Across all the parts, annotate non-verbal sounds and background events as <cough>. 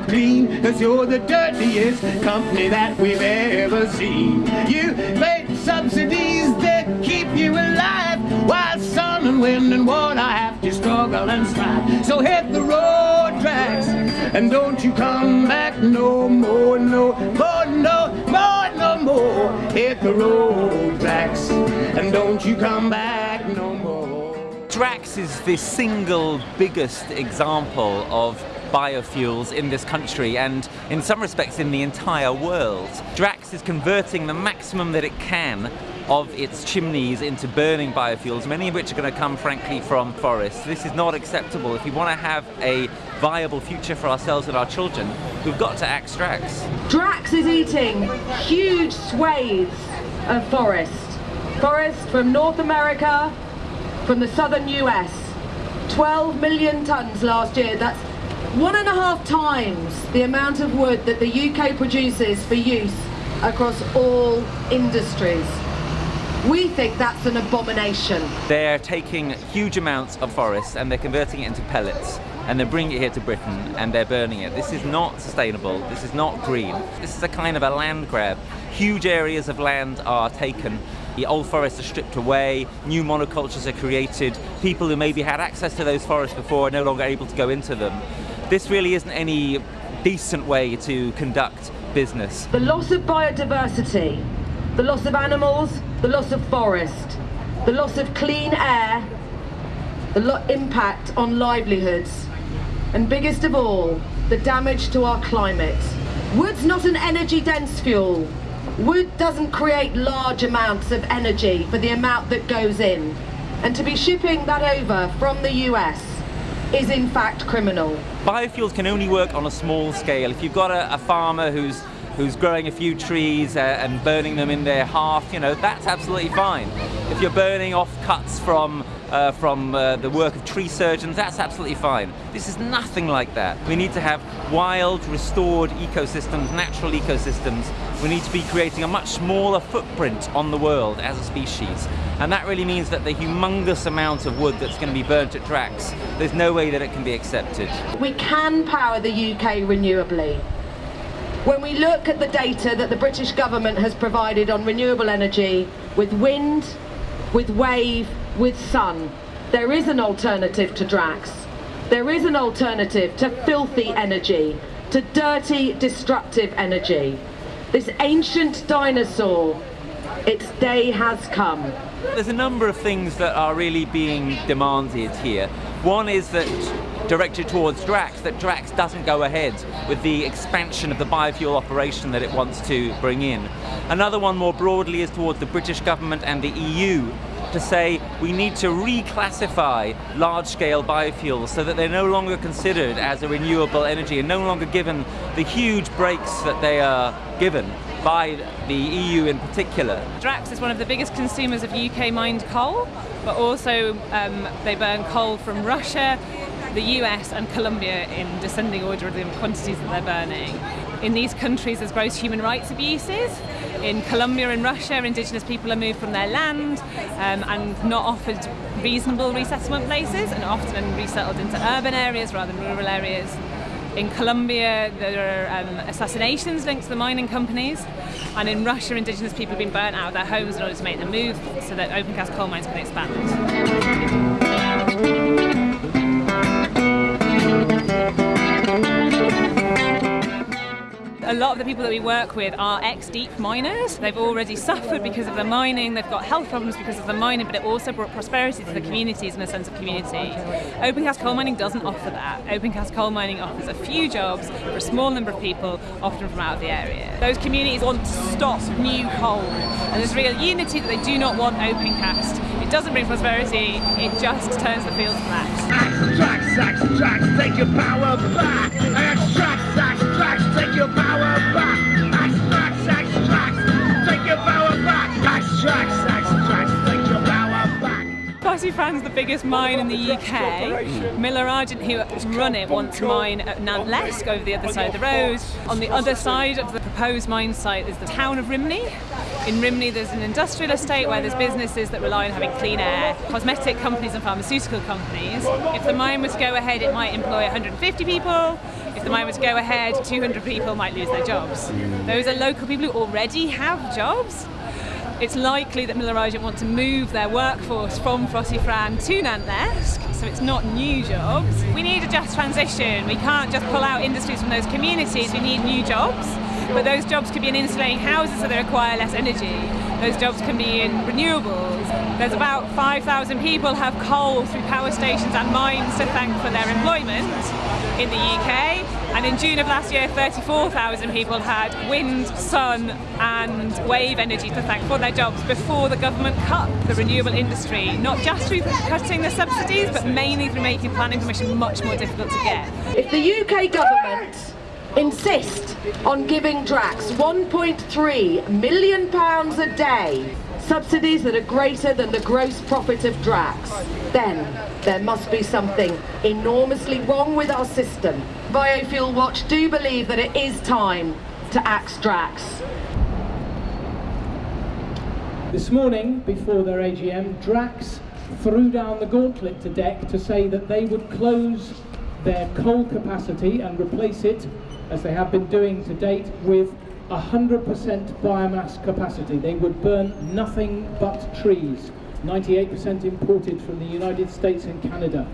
clean, cause you're the dirtiest company that we've ever seen. You pay subsidies that keep you alive, while sun and wind and water have to struggle and strive. So hit the road Drax, and don't you come back no more, no more, no more, no more. Hit the road Drax, and don't you come back no more. Drax is the single biggest example of biofuels in this country and in some respects in the entire world. Drax is converting the maximum that it can of its chimneys into burning biofuels, many of which are going to come frankly from forests. This is not acceptable. If we want to have a viable future for ourselves and our children, we've got to act Drax. Drax is eating huge swathes of forest. Forest from North America, from the southern US. 12 million tonnes last year. That's one and a half times the amount of wood that the UK produces for use across all industries. We think that's an abomination. They're taking huge amounts of forest and they're converting it into pellets and they're bringing it here to Britain and they're burning it. This is not sustainable, this is not green. This is a kind of a land grab. Huge areas of land are taken the old forests are stripped away, new monocultures are created, people who maybe had access to those forests before are no longer able to go into them. This really isn't any decent way to conduct business. The loss of biodiversity, the loss of animals, the loss of forest, the loss of clean air, the impact on livelihoods, and biggest of all, the damage to our climate. Wood's not an energy dense fuel. Wood doesn't create large amounts of energy for the amount that goes in. And to be shipping that over from the US is in fact criminal. Biofuels can only work on a small scale. If you've got a, a farmer who's who's growing a few trees uh, and burning them in their hearth, you know, that's absolutely fine. If you're burning off cuts from uh, from uh, the work of tree surgeons, that's absolutely fine. This is nothing like that. We need to have wild, restored ecosystems, natural ecosystems. We need to be creating a much smaller footprint on the world as a species. And that really means that the humongous amount of wood that's going to be burnt at Drax, there's no way that it can be accepted. We can power the UK renewably. When we look at the data that the British government has provided on renewable energy with wind, with wave, with sun, there is an alternative to Drax. There is an alternative to filthy energy, to dirty, destructive energy. This ancient dinosaur, its day has come. There's a number of things that are really being demanded here. One is that directed towards Drax, that Drax doesn't go ahead with the expansion of the biofuel operation that it wants to bring in. Another one more broadly is towards the British government and the EU to say we need to reclassify large-scale biofuels so that they're no longer considered as a renewable energy and no longer given the huge breaks that they are given by the EU in particular. Drax is one of the biggest consumers of UK mined coal, but also um, they burn coal from Russia, the US and Colombia in descending order of the quantities that they're burning. In these countries there's gross human rights abuses. In Colombia and Russia, indigenous people are moved from their land um, and not offered reasonable resettlement places and often resettled into urban areas rather than rural areas. In Colombia, there are um, assassinations linked to the mining companies, and in Russia, indigenous people have been burnt out of their homes in order to make them move so that open cast coal mines can expand. Lot of the people that we work with are ex-deep miners. They've already suffered because of the mining, they've got health problems because of the mining, but it also brought prosperity to the communities and a sense of community. Open cast coal mining doesn't offer that. Open cast coal mining offers a few jobs for a small number of people, often from out of the area. Those communities want to stop new coal, and there's real unity that they do not want open cast. It doesn't bring prosperity, it just turns the fields flat. Extract, extract, take your power back. Ffos-y-fran's the biggest mine in the UK. Miller Argent, who run it, want to mine at Nant Llesg over the other side of the road. On the other side of the proposed mine site is the town of Rhymney. In Rhymney, there's an industrial estate where there's businesses that rely on having clean air, cosmetic companies and pharmaceutical companies. If the mine was to go ahead it might employ 150 people. If the mine was to go ahead, 200 people might lose their jobs. Those are local people who already have jobs. It's likely that Miller Argent want to move their workforce from Ffos-y-fran to Nant Llesg, so it's not new jobs. We need a just transition. We can't just pull out industries from those communities. We need new jobs but those jobs could be in insulating houses so they require less energy. Those jobs can be in renewables. There's about 5,000 people have coal through power stations and mines to thank for their employment in the UK. And in June of last year, 34,000 people had wind, sun and wave energy to thank for their jobs before the government cut the renewable industry, not just through cutting the subsidies, but mainly through making planning permission much more difficult to get. If the UK government insist on giving Drax 1.3 million pounds a day, subsidies that are greater than the gross profit of Drax, then there must be something enormously wrong with our system. Biofuelwatch do believe that it is time to axe Drax. This morning, before their AGM, Drax threw down the gauntlet to DECC to say that they would close their coal capacity and replace it as they have been doing to date, with 100% biomass capacity. They would burn nothing but trees, 98% imported from the United States and Canada.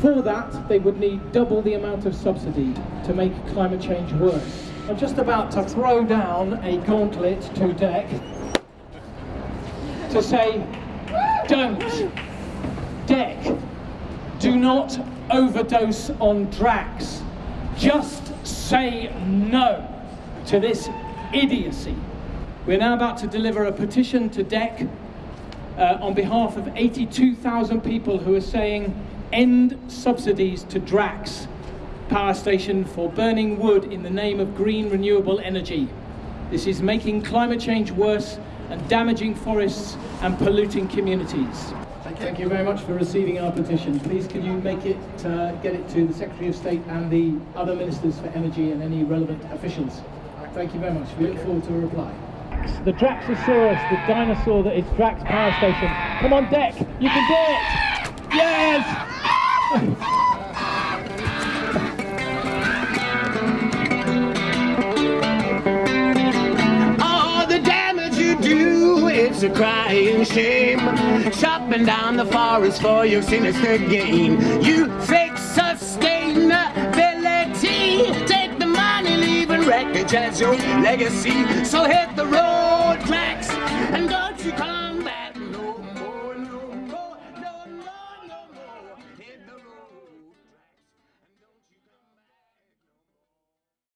For that, they would need double the amount of subsidy to make climate change worse. I'm just about to throw down a gauntlet to DECC to say, don't, DECC, do not overdose on Drax. Just say no to this idiocy. We're now about to deliver a petition to DECC uh, on behalf of 82,000 people who are saying end subsidies to Drax power station for burning wood in the name of green renewable energy. This is making climate change worse and damaging forests and polluting communities. Thank you very much for receiving our petition. Please can you make it, uh, get it to the Secretary of State and the other Ministers for Energy and any relevant officials. Thank you very much. We look forward to a reply. The Draxosaurus, the dinosaur that is Drax Power Station. Come on DECC. you can do it! Yes! <laughs> Oh, the damage you do, it's a crying shame. Chopping down the forest for your sinister gain. You fake It your legacy. So hit the road, Drax, and go.